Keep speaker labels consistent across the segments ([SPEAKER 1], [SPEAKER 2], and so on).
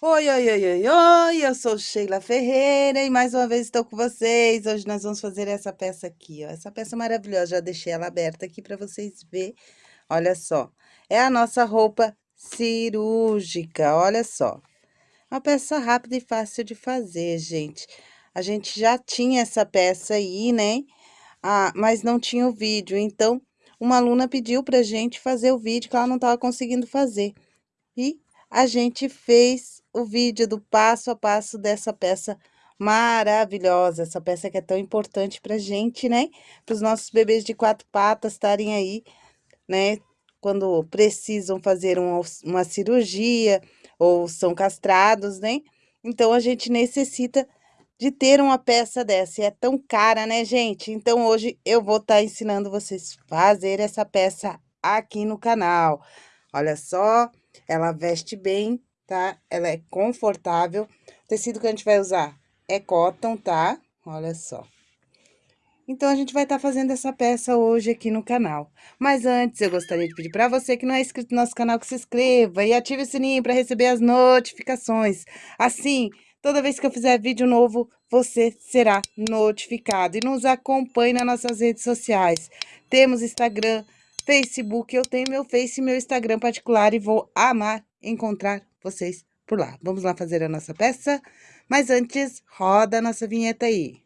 [SPEAKER 1] Oi, oi, oi, oi, oi, eu sou Sheila Ferreira e mais uma vez estou com vocês. Hoje nós vamos fazer essa peça aqui, ó. Essa peça maravilhosa, já deixei ela aberta aqui para vocês verem. Olha só, é a nossa roupa cirúrgica, olha só. Uma peça rápida e fácil de fazer, gente. A gente já tinha essa peça aí, né? Ah, mas não tinha o vídeo, então uma aluna pediu pra gente fazer o vídeo que ela não estava conseguindo fazer. E a gente fez o vídeo do passo a passo dessa peça maravilhosa, essa peça que é tão importante pra gente, né? Para os nossos bebês de quatro patas estarem aí, né? Quando precisam fazer uma, uma cirurgia ou são castrados, né? Então, a gente necessita de ter uma peça dessa. E é tão cara, né, gente? Então, hoje eu vou estar tá ensinando vocês a fazer essa peça aqui no canal. Olha só, ela veste bem, tá? Ela é confortável. O tecido que a gente vai usar é cotton, tá? Olha só. Então, a gente vai estar tá fazendo essa peça hoje aqui no canal. Mas antes, eu gostaria de pedir para você que não é inscrito no nosso canal, que se inscreva e ative o sininho para receber as notificações. Assim, toda vez que eu fizer vídeo novo, você será notificado. E nos acompanhe nas nossas redes sociais. Temos Instagram, Facebook, eu tenho meu Face e meu Instagram particular e vou amar encontrar vocês por lá. Vamos lá fazer a nossa peça? Mas antes, roda a nossa vinheta aí.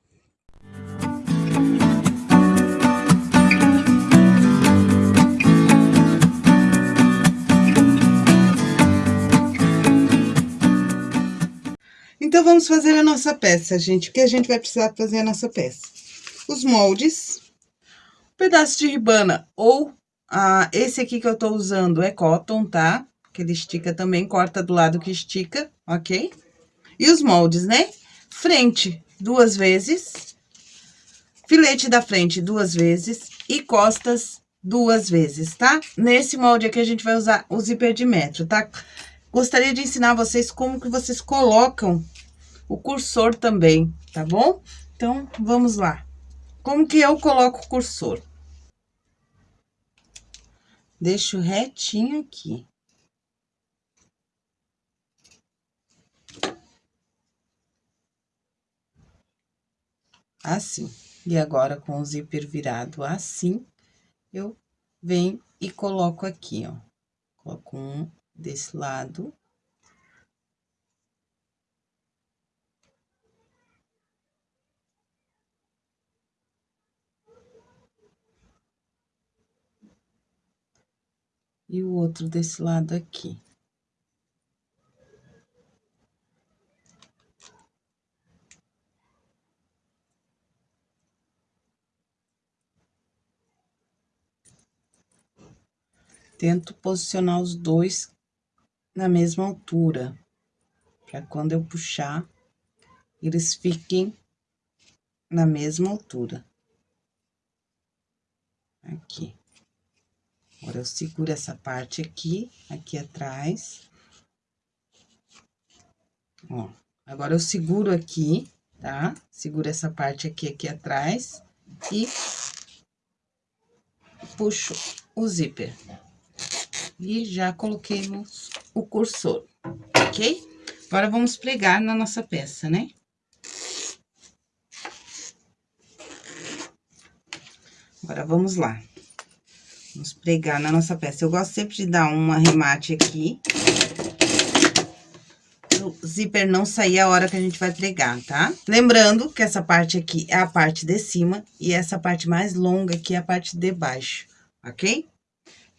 [SPEAKER 1] Então, vamos fazer a nossa peça, gente. O que a gente vai precisar fazer a nossa peça? Os moldes, um pedaço de ribana ou ah, esse aqui que eu tô usando é cotton, tá? Que ele estica também, corta do lado que estica, ok? E os moldes, né? Frente, duas vezes. Filete da frente, duas vezes. E costas, duas vezes, tá? Nesse molde aqui, a gente vai usar o zíper de metro, tá? Gostaria de ensinar vocês como que vocês colocam o cursor também, tá bom? Então, vamos lá. Como que eu coloco o cursor? Deixo retinho aqui. Assim. E agora, com o zíper virado assim, eu venho e coloco aqui, ó. Coloco um desse lado. e o outro desse lado aqui. Tento posicionar os dois na mesma altura, para quando eu puxar, eles fiquem na mesma altura. Aqui. Agora, eu seguro essa parte aqui, aqui atrás. Ó, agora eu seguro aqui, tá? Seguro essa parte aqui, aqui atrás e puxo o zíper. E já coloquei no, o cursor, ok? Agora, vamos pregar na nossa peça, né? Agora, vamos lá. Vamos pregar na nossa peça. Eu gosto sempre de dar um arremate aqui. O zíper não sair a hora que a gente vai pregar, tá? Lembrando que essa parte aqui é a parte de cima e essa parte mais longa aqui é a parte de baixo, ok?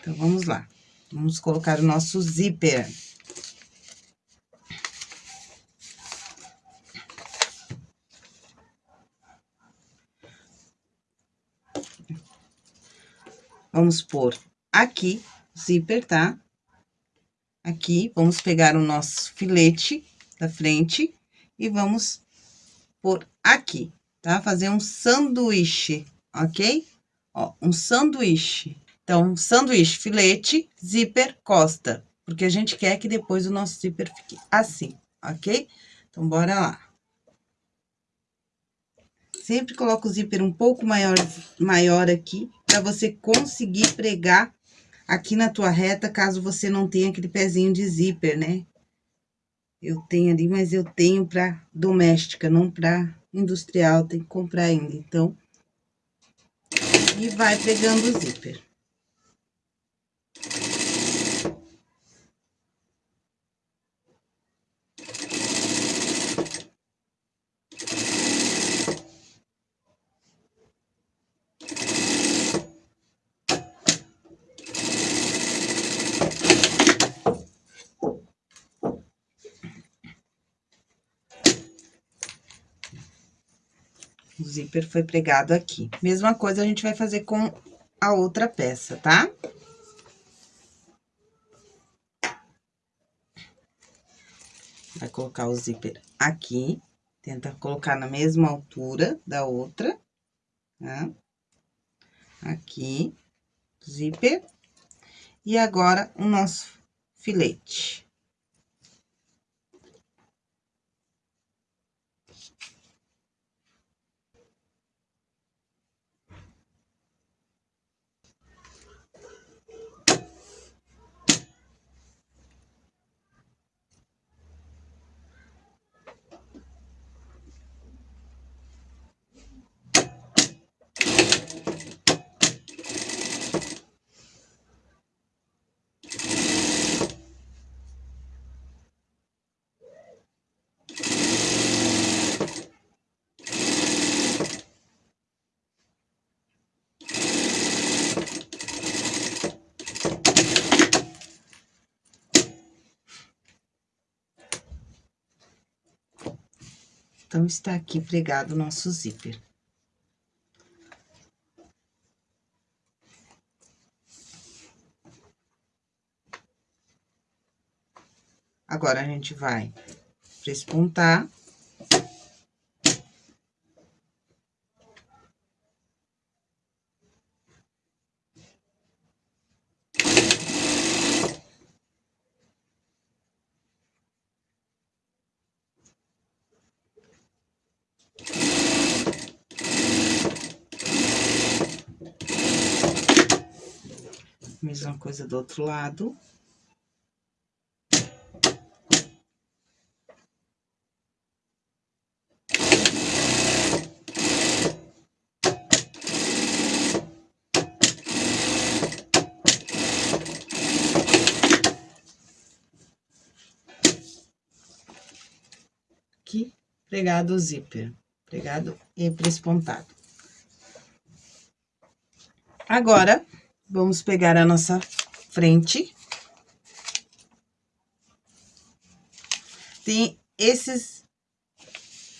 [SPEAKER 1] Então, vamos lá. Vamos colocar o nosso zíper. Vamos pôr aqui, zíper, tá? Aqui, vamos pegar o nosso filete da frente e vamos pôr aqui, tá? Fazer um sanduíche, ok? Ó, um sanduíche. Então, sanduíche, filete, zíper, costa. Porque a gente quer que depois o nosso zíper fique assim, ok? Então, bora lá. Sempre coloco o zíper um pouco maior, maior aqui, para você conseguir pregar aqui na tua reta, caso você não tenha aquele pezinho de zíper, né? Eu tenho ali, mas eu tenho pra doméstica, não pra industrial, tem que comprar ainda, então. E vai pegando o zíper. Zíper foi pregado aqui. Mesma coisa a gente vai fazer com a outra peça, tá? Vai colocar o zíper aqui, tenta colocar na mesma altura da outra, tá? Aqui, zíper. E agora, o nosso filete. Então, está aqui pregado o nosso zíper. Agora, a gente vai prespontar. Mesma coisa do outro lado. Aqui, pregado zíper, pregado e prespontado. Agora, Vamos pegar a nossa frente. Tem esses,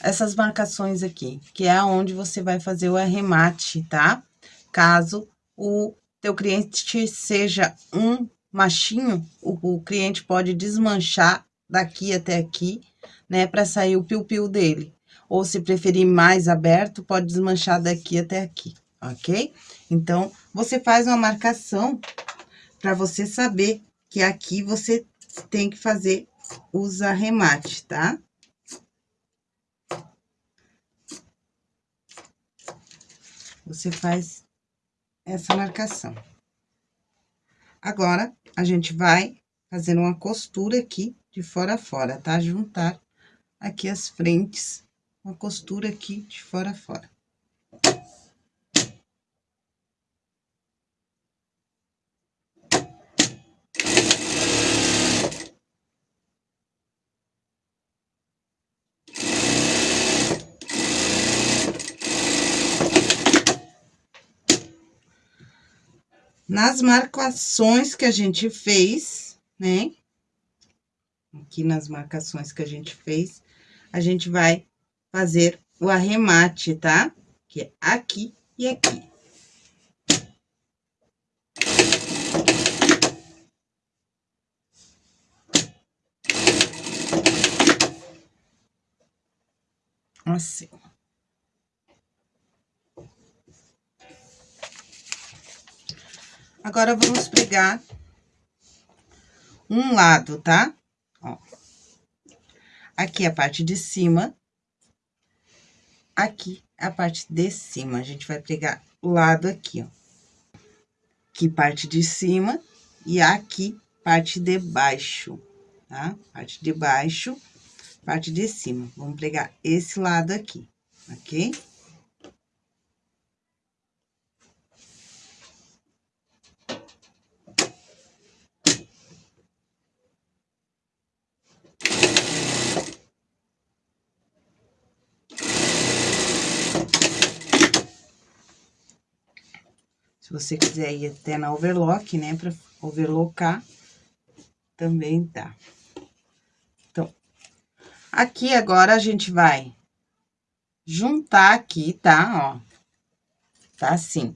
[SPEAKER 1] essas marcações aqui, que é onde você vai fazer o arremate, tá? Caso o teu cliente seja um machinho, o, o cliente pode desmanchar daqui até aqui, né, para sair o piu-piu dele. Ou se preferir mais aberto, pode desmanchar daqui até aqui, ok? Então, você faz uma marcação para você saber que aqui você tem que fazer os arremates, tá? Você faz essa marcação. Agora, a gente vai fazer uma costura aqui de fora a fora, tá? Juntar aqui as frentes, uma costura aqui de fora a fora. Nas marcações que a gente fez, né? Aqui nas marcações que a gente fez, a gente vai fazer o arremate, tá? Que é aqui e aqui. Assim. Agora, vamos pregar um lado, tá? Ó. Aqui a parte de cima. Aqui a parte de cima. A gente vai pregar o lado aqui, ó. Aqui parte de cima e aqui parte de baixo, tá? Parte de baixo. parte de cima. Vamos pregar esse lado aqui, ok? Se você quiser ir até na overlock, né, pra overlocar, também dá. Então, aqui agora a gente vai juntar aqui, tá? Ó, tá assim.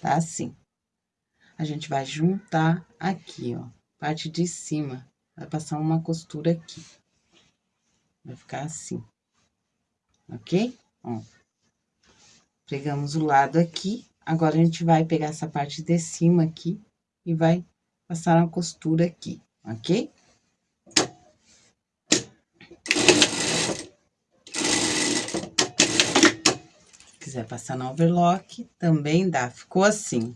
[SPEAKER 1] Tá assim. A gente vai juntar aqui, ó, parte de cima. Vai passar uma costura aqui. Vai ficar assim. Ok? Ó. Pegamos o lado aqui Agora, a gente vai pegar essa parte de cima aqui e vai passar uma costura aqui, ok? Se quiser passar no overlock, também dá. Ficou assim.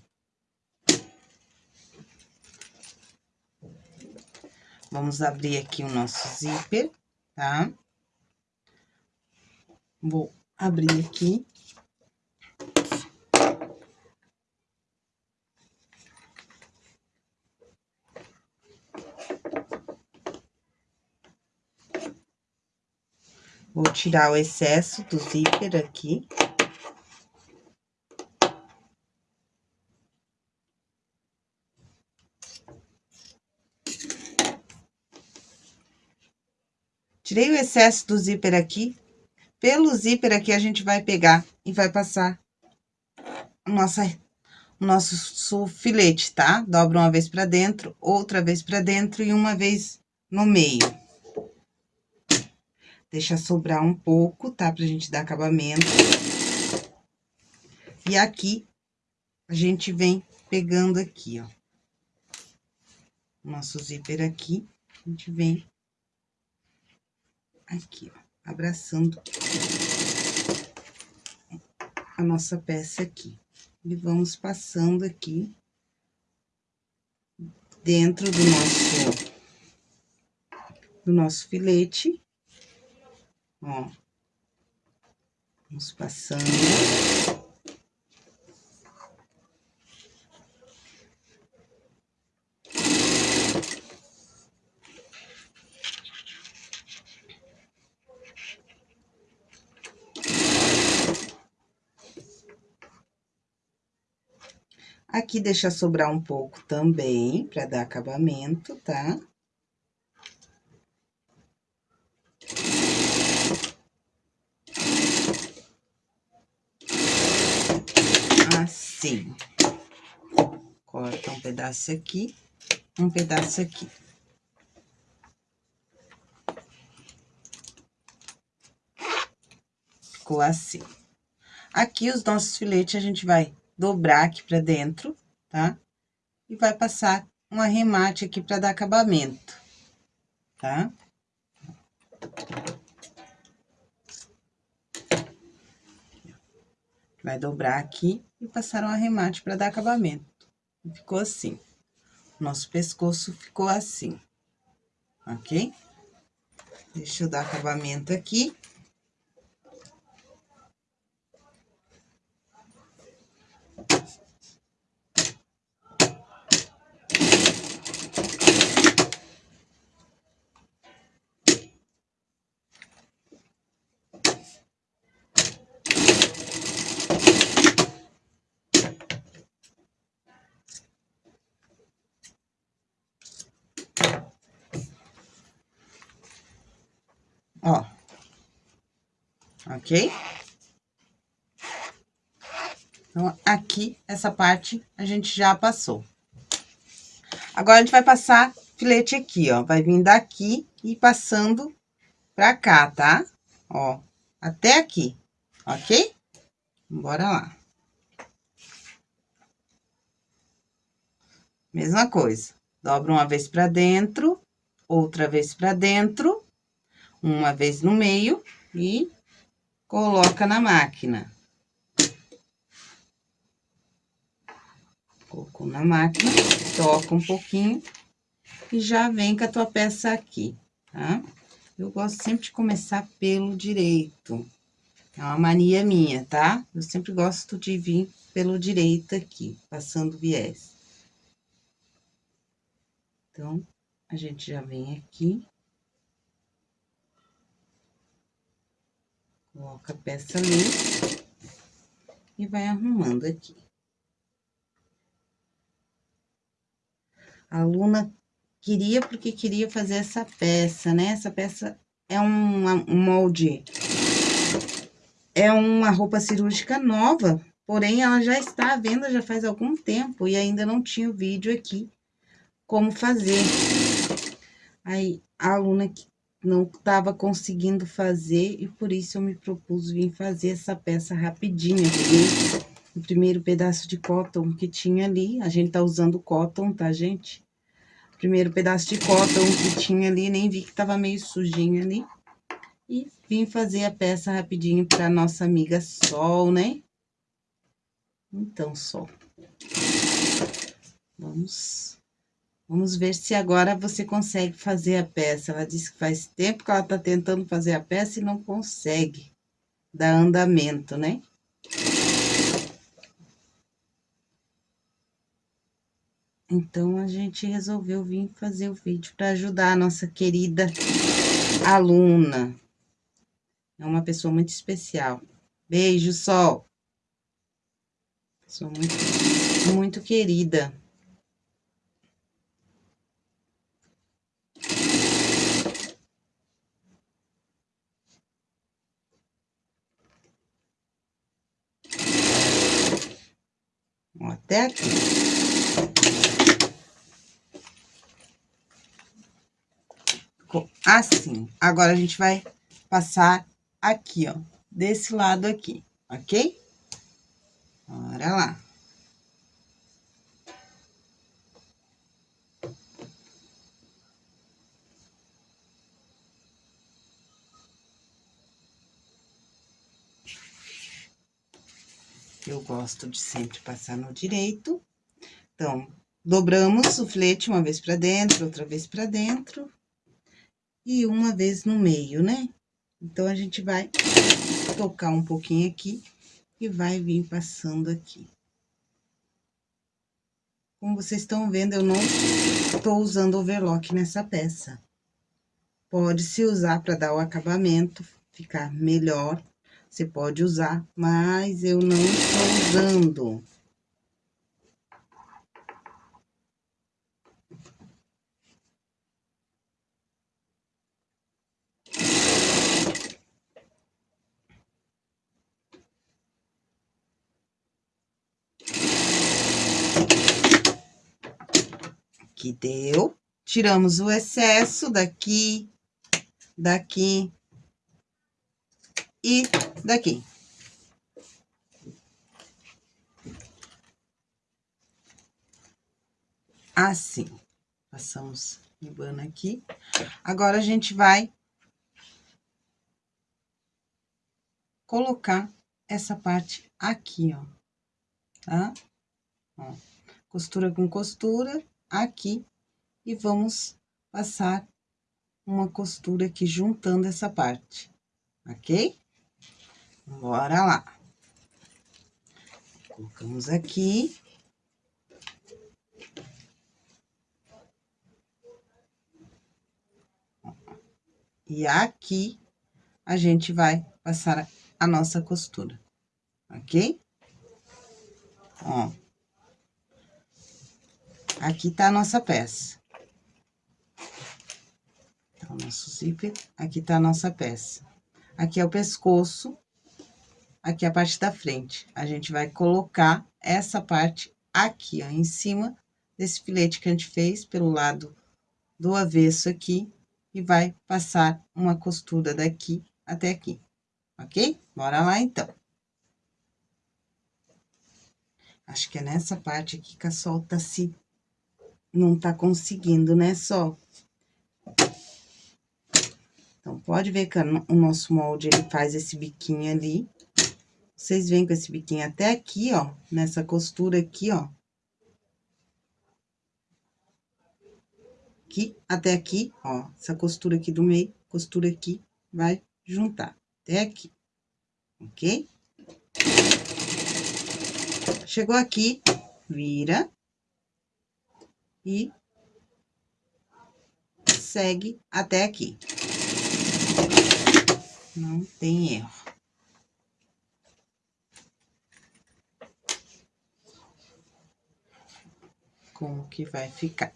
[SPEAKER 1] Vamos abrir aqui o nosso zíper, tá? Vou abrir aqui. Vou tirar o excesso do zíper aqui. Tirei o excesso do zíper aqui. Pelo zíper aqui, a gente vai pegar e vai passar nossa, o nosso filete, tá? Dobra uma vez pra dentro, outra vez pra dentro e uma vez no meio. Deixa sobrar um pouco, tá? Pra gente dar acabamento. E aqui, a gente vem pegando aqui, ó. Nosso zíper aqui, a gente vem aqui, ó, abraçando a nossa peça aqui. E vamos passando aqui dentro do nosso, do nosso filete. Ó. Vamos passando. Aqui deixa sobrar um pouco também, para dar acabamento, tá? Assim. Corta um pedaço aqui, um pedaço aqui. Ficou assim. Aqui, os nossos filetes, a gente vai dobrar aqui pra dentro, tá? E vai passar um arremate aqui pra dar acabamento, tá? Vai dobrar aqui e passar um arremate para dar acabamento. Ficou assim. Nosso pescoço ficou assim, ok? Deixa eu dar acabamento aqui. Ó. Ok? Então, aqui, essa parte, a gente já passou. Agora, a gente vai passar filete aqui, ó. Vai vir daqui e passando pra cá, tá? Ó, até aqui, ok? Bora lá. Mesma coisa. Dobra uma vez pra dentro, outra vez pra dentro uma vez no meio e coloca na máquina. Colocou na máquina, toca um pouquinho e já vem com a tua peça aqui, tá? Eu gosto sempre de começar pelo direito. É uma mania minha, tá? Eu sempre gosto de vir pelo direito aqui, passando viés. Então, a gente já vem aqui. Coloca a peça ali. E vai arrumando aqui. A aluna queria porque queria fazer essa peça, né? Essa peça é um, um molde, é uma roupa cirúrgica nova, porém ela já está à venda já faz algum tempo e ainda não tinha o vídeo aqui como fazer. Aí, a aluna não estava conseguindo fazer e por isso eu me propus vir fazer essa peça rapidinho. Peguei o primeiro pedaço de cotton que tinha ali, a gente tá usando cotton, tá, gente? primeiro pedaço de cotton que tinha ali, nem vi que tava meio sujinho ali. E vim fazer a peça rapidinho pra nossa amiga Sol, né? Então, Sol. Vamos... Vamos ver se agora você consegue fazer a peça. Ela disse que faz tempo que ela tá tentando fazer a peça e não consegue dar andamento, né? Então, a gente resolveu vir fazer o vídeo para ajudar a nossa querida aluna. É uma pessoa muito especial. Beijo, Sol. Pessoa muito, muito querida. Até aqui. ficou assim. Agora, a gente vai passar aqui, ó, desse lado aqui, ok? Bora lá. Eu gosto de sempre passar no direito. Então, dobramos o flete uma vez pra dentro, outra vez pra dentro e uma vez no meio, né? Então, a gente vai tocar um pouquinho aqui e vai vir passando aqui. Como vocês estão vendo, eu não estou usando overlock nessa peça. Pode-se usar para dar o acabamento, ficar melhor. Você pode usar, mas eu não estou usando. Aqui deu. Tiramos o excesso daqui, daqui e daqui. Assim. Passamos ribana aqui. Agora, a gente vai colocar essa parte aqui, ó. Tá? Ó, costura com costura aqui e vamos passar uma costura aqui juntando essa parte, ok? Bora lá. Colocamos aqui. E aqui, a gente vai passar a nossa costura, ok? Ó. Aqui tá a nossa peça. Então, nosso zíper, aqui tá a nossa peça. Aqui é o pescoço, aqui a parte da frente. A gente vai colocar essa parte aqui, ó, em cima desse filete que a gente fez pelo lado do avesso aqui e vai passar uma costura daqui até aqui, ok? Bora lá, então. Acho que é nessa parte aqui que a sol tá se não tá conseguindo, né, só. Então, pode ver que o nosso molde, ele faz esse biquinho ali. Vocês vêm com esse biquinho até aqui, ó, nessa costura aqui, ó. Aqui, até aqui, ó, essa costura aqui do meio. costura aqui, vai juntar até aqui, ok? Chegou aqui, vira e segue até aqui. Não tem erro. Como que vai ficar.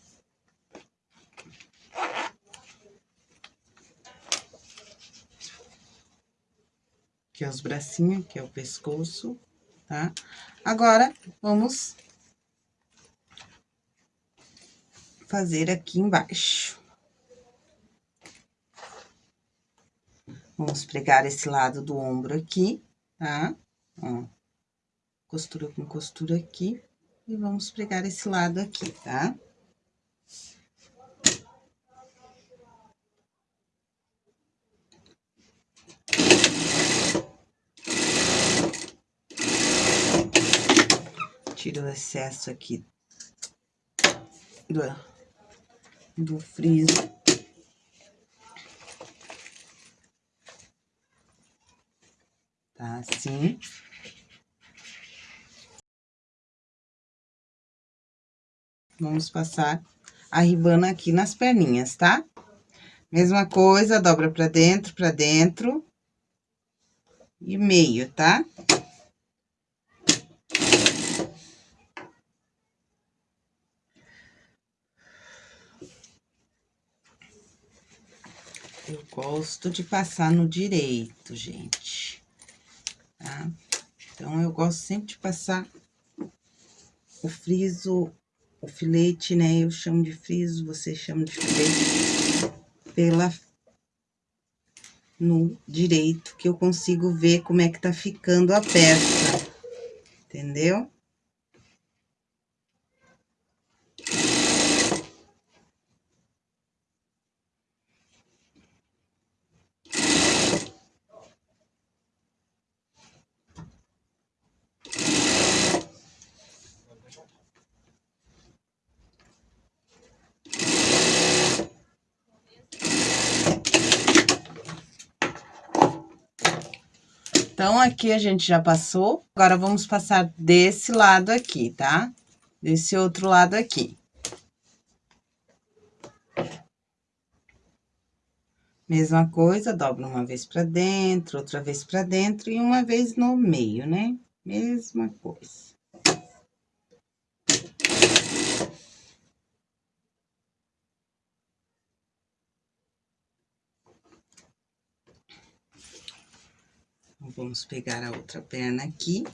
[SPEAKER 1] Aqui é os bracinhos, que é o pescoço, tá? Agora, vamos fazer aqui embaixo. Vamos pregar esse lado do ombro aqui, tá? Ó, costura com costura aqui, e vamos pregar esse lado aqui, tá? Tira o excesso aqui do, do friso. Tá assim. Vamos passar a ribana aqui nas perninhas, tá? Mesma coisa, dobra pra dentro, pra dentro. E meio, tá? Eu gosto de passar no direito, gente. Tá? Então, eu gosto sempre de passar o friso, o filete, né? Eu chamo de friso, vocês chamam de filete, pela no direito, que eu consigo ver como é que tá ficando a peça, entendeu? Então, aqui a gente já passou, agora vamos passar desse lado aqui, tá? Desse outro lado aqui. Mesma coisa, dobra uma vez pra dentro, outra vez pra dentro e uma vez no meio, né? Mesma coisa. Vamos pegar a outra perna aqui.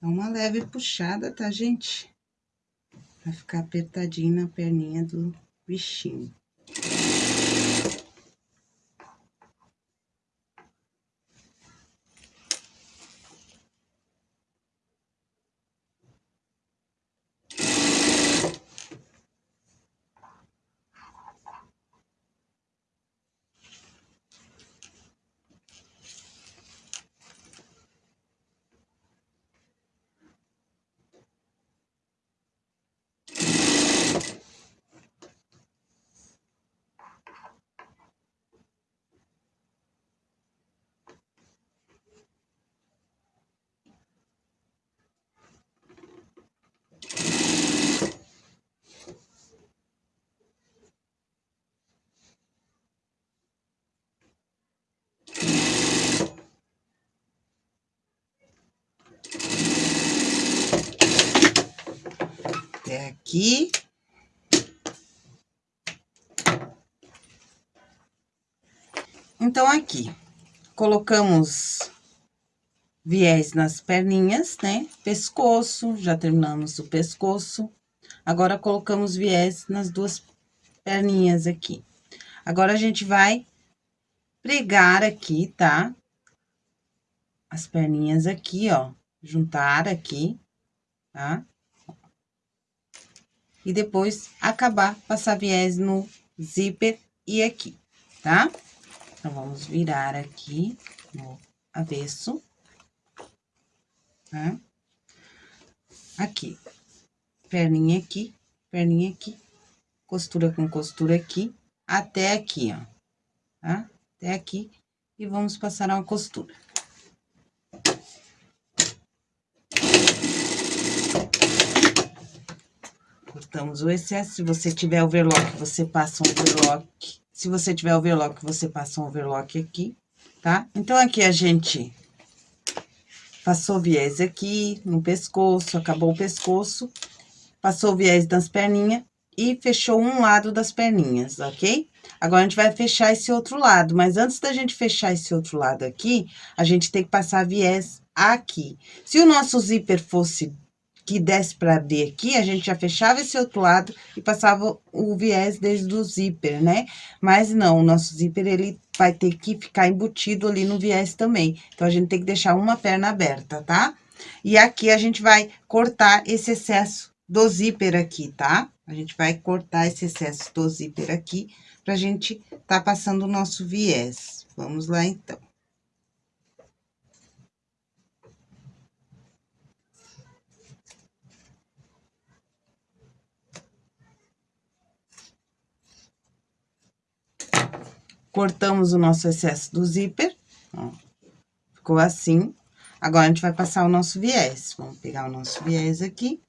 [SPEAKER 1] Dá uma leve puxada, tá, gente? Vai ficar apertadinho na perninha do bichinho. Aqui. Então, aqui, colocamos viés nas perninhas, né? Pescoço, já terminamos o pescoço. Agora, colocamos viés nas duas perninhas aqui. Agora, a gente vai pregar aqui, tá? As perninhas aqui, ó, juntar aqui, tá? E depois acabar, passar viés no zíper e aqui, tá? Então, vamos virar aqui no avesso, tá? Aqui, perninha aqui, perninha aqui, costura com costura aqui, até aqui, ó, tá? Até aqui, e vamos passar uma costura. Cortamos o excesso, se você tiver overlock, você passa um overlock. Se você tiver overlock, você passa um overlock aqui, tá? Então, aqui a gente passou viés aqui no pescoço, acabou o pescoço, passou viés das perninhas e fechou um lado das perninhas, ok? Agora, a gente vai fechar esse outro lado, mas antes da gente fechar esse outro lado aqui, a gente tem que passar viés aqui. Se o nosso zíper fosse que desse para abrir aqui, a gente já fechava esse outro lado e passava o viés desde o zíper, né? Mas não, o nosso zíper, ele vai ter que ficar embutido ali no viés também. Então, a gente tem que deixar uma perna aberta, tá? E aqui, a gente vai cortar esse excesso do zíper aqui, tá? A gente vai cortar esse excesso do zíper aqui, pra gente tá passando o nosso viés. Vamos lá, então. Cortamos o nosso excesso do zíper, ó, ficou assim. Agora, a gente vai passar o nosso viés. Vamos pegar o nosso viés aqui.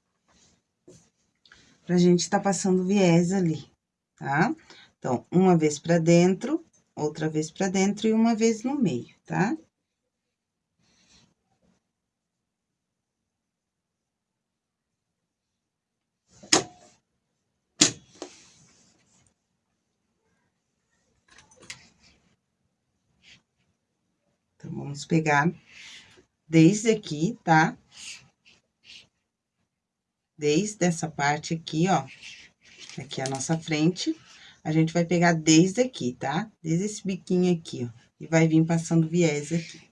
[SPEAKER 1] Pra gente tá passando viés ali, tá? Então, uma vez pra dentro, outra vez pra dentro e uma vez no meio, tá? Então, vamos pegar desde aqui, tá? Desde essa parte aqui, ó, aqui a nossa frente, a gente vai pegar desde aqui, tá? Desde esse biquinho aqui, ó, e vai vir passando viés aqui.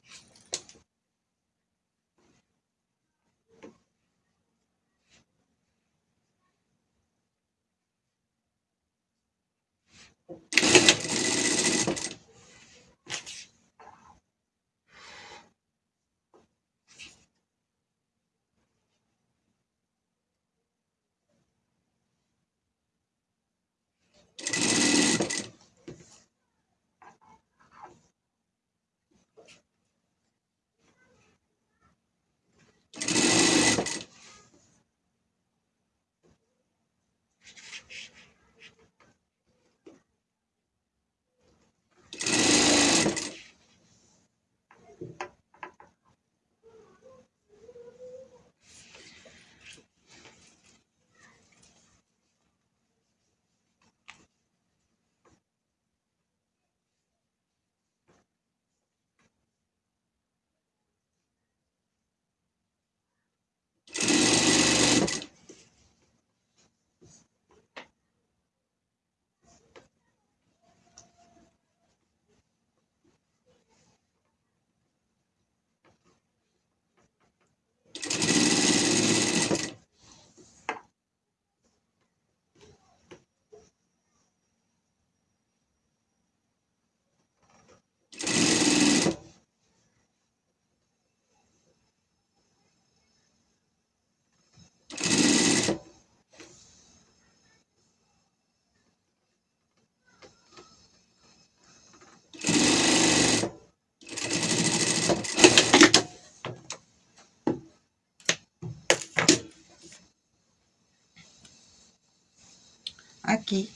[SPEAKER 1] Aqui,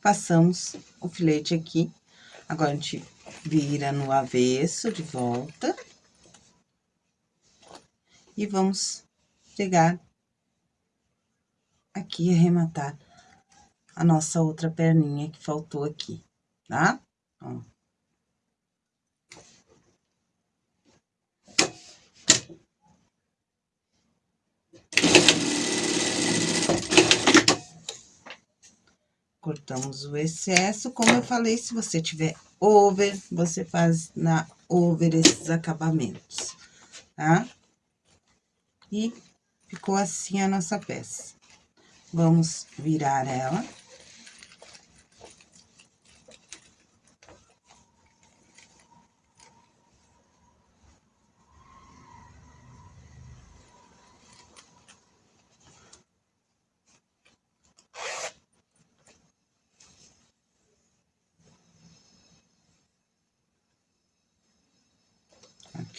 [SPEAKER 1] passamos o filete aqui. Agora, a gente vira no avesso de volta. E vamos pegar aqui e arrematar a nossa outra perninha que faltou aqui, tá? Ó. Cortamos o excesso, como eu falei, se você tiver over, você faz na over esses acabamentos, tá? E ficou assim a nossa peça. Vamos virar ela.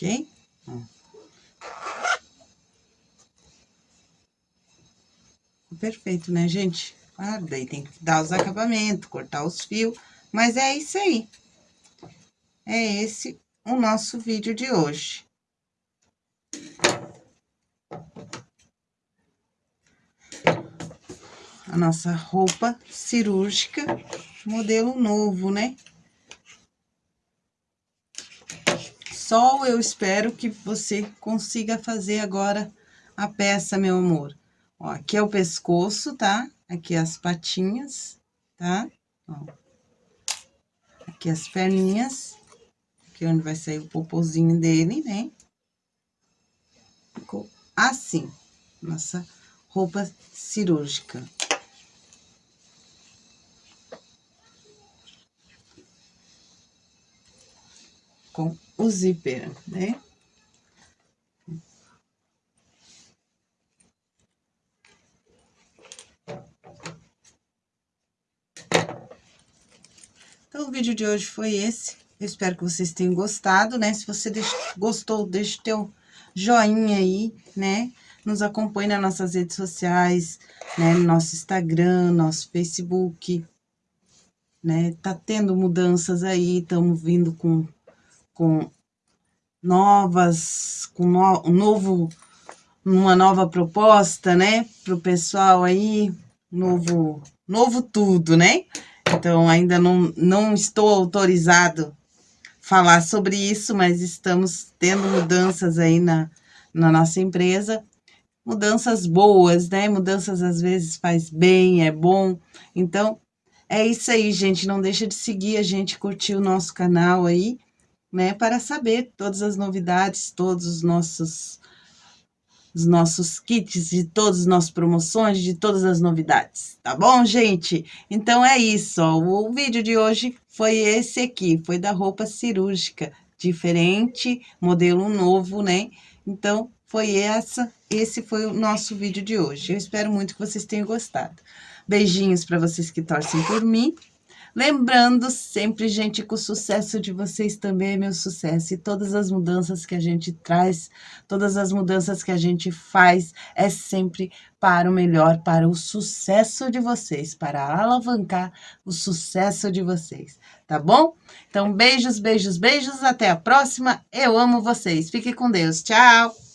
[SPEAKER 1] Ok? Perfeito, né, gente? Ah, daí tem que dar os acabamentos, cortar os fios, mas é isso aí. É esse o nosso vídeo de hoje. A nossa roupa cirúrgica, modelo novo, né? Só eu espero que você consiga fazer agora a peça, meu amor. Ó, aqui é o pescoço, tá? Aqui as patinhas, tá? Ó. Aqui as perninhas. Aqui é onde vai sair o popozinho dele, né? Ficou assim, nossa roupa cirúrgica. Com o zíper, né? Então, o vídeo de hoje foi esse. Eu espero que vocês tenham gostado, né? Se você deixa, gostou, deixa o teu joinha aí, né? Nos acompanhe nas nossas redes sociais, né? No nosso Instagram, nosso Facebook, né? Tá tendo mudanças aí, estamos vindo com, com novas, com no, um novo, uma nova proposta, né? Pro pessoal aí, novo, novo tudo, né? Então, ainda não, não estou autorizado falar sobre isso, mas estamos tendo mudanças aí na, na nossa empresa. Mudanças boas, né? Mudanças às vezes faz bem, é bom. Então, é isso aí, gente. Não deixa de seguir a gente, curtir o nosso canal aí, né? Para saber todas as novidades, todos os nossos os nossos kits, de todas as nossas promoções, de todas as novidades, tá bom, gente? Então é isso, ó. o vídeo de hoje foi esse aqui, foi da roupa cirúrgica, diferente, modelo novo, né? Então, foi essa, esse foi o nosso vídeo de hoje. Eu espero muito que vocês tenham gostado. Beijinhos para vocês que torcem por mim. Lembrando sempre, gente, que o sucesso de vocês também é meu sucesso. E todas as mudanças que a gente traz, todas as mudanças que a gente faz, é sempre para o melhor, para o sucesso de vocês, para alavancar o sucesso de vocês, tá bom? Então, beijos, beijos, beijos. Até a próxima. Eu amo vocês. Fique com Deus. Tchau!